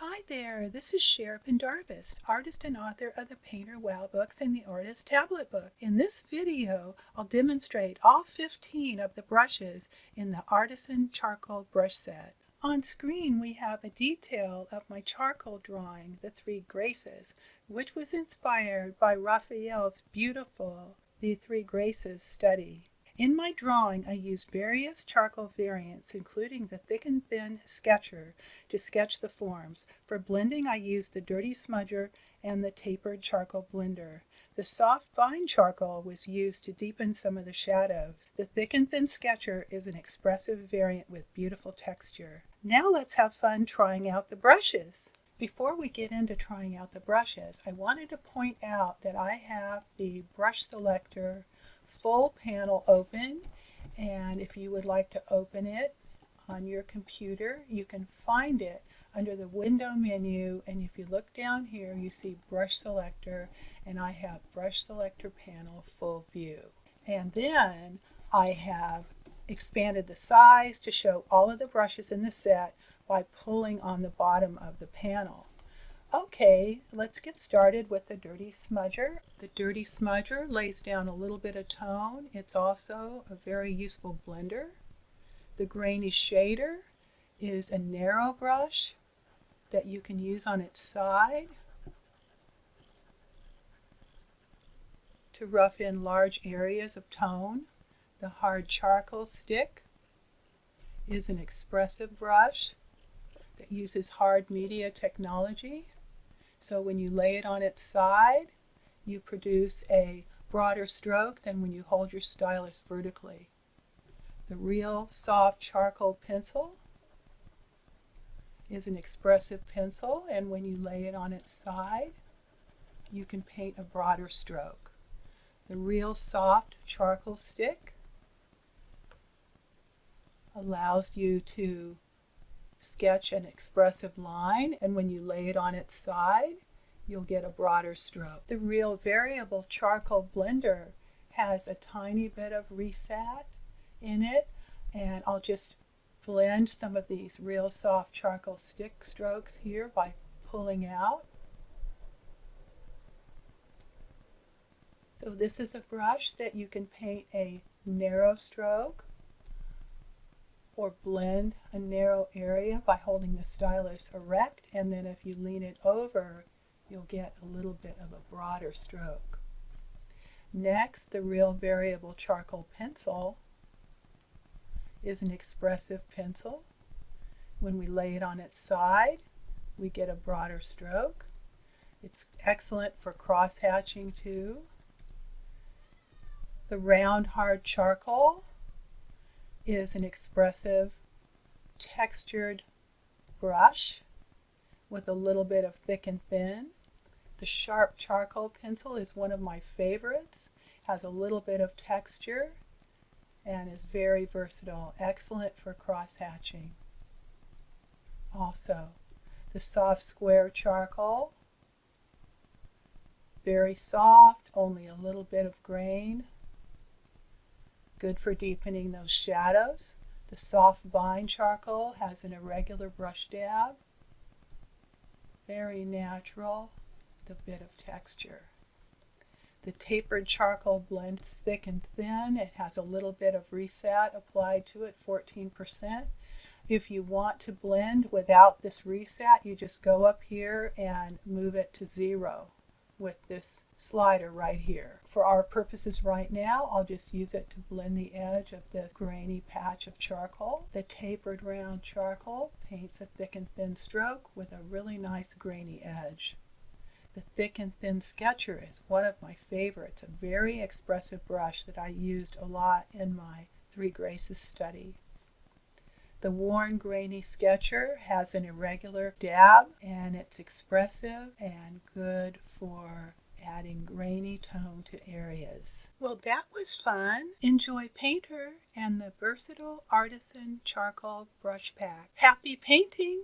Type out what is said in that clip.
Hi there, this is Cher Pendarvis, artist and author of the Painter Wow books and the Artist Tablet book. In this video, I'll demonstrate all 15 of the brushes in the Artisan Charcoal Brush Set. On screen, we have a detail of my charcoal drawing, The Three Graces, which was inspired by Raphael's beautiful The Three Graces study. In my drawing, I used various charcoal variants, including the thick and thin sketcher to sketch the forms. For blending, I used the dirty smudger and the tapered charcoal blender. The soft vine charcoal was used to deepen some of the shadows. The thick and thin sketcher is an expressive variant with beautiful texture. Now let's have fun trying out the brushes. Before we get into trying out the brushes, I wanted to point out that I have the brush selector full panel open. And if you would like to open it on your computer you can find it under the window menu. And if you look down here you see brush selector. And I have brush selector panel full view. And then I have expanded the size to show all of the brushes in the set by pulling on the bottom of the panel. Okay, let's get started with the Dirty Smudger. The Dirty Smudger lays down a little bit of tone. It's also a very useful blender. The Grainy Shader is a narrow brush that you can use on its side to rough in large areas of tone. The Hard Charcoal Stick is an expressive brush that uses hard media technology. So when you lay it on its side, you produce a broader stroke than when you hold your stylus vertically. The real soft charcoal pencil is an expressive pencil and when you lay it on its side, you can paint a broader stroke. The real soft charcoal stick allows you to sketch an expressive line and when you lay it on its side you'll get a broader stroke. The Real Variable Charcoal Blender has a tiny bit of reset in it and I'll just blend some of these real soft charcoal stick strokes here by pulling out. So this is a brush that you can paint a narrow stroke or blend a narrow area by holding the stylus erect and then if you lean it over you'll get a little bit of a broader stroke. Next, the Real Variable Charcoal Pencil is an expressive pencil. When we lay it on its side, we get a broader stroke. It's excellent for cross-hatching too. The Round Hard Charcoal is an expressive textured brush with a little bit of thick and thin. The sharp charcoal pencil is one of my favorites. Has a little bit of texture and is very versatile. Excellent for cross hatching. Also, the soft square charcoal. Very soft, only a little bit of grain. Good for deepening those shadows. The soft vine charcoal has an irregular brush dab. Very natural, the bit of texture. The tapered charcoal blends thick and thin. It has a little bit of reset applied to it, 14%. If you want to blend without this reset, you just go up here and move it to zero with this slider right here. For our purposes right now, I'll just use it to blend the edge of the grainy patch of charcoal. The tapered round charcoal paints a thick and thin stroke with a really nice grainy edge. The thick and thin sketcher is one of my favorites, a very expressive brush that I used a lot in my Three Graces study. The worn grainy sketcher has an irregular dab and it's expressive and good for adding grainy tone to areas. Well, that was fun. Enjoy Painter and the versatile artisan charcoal brush pack. Happy painting!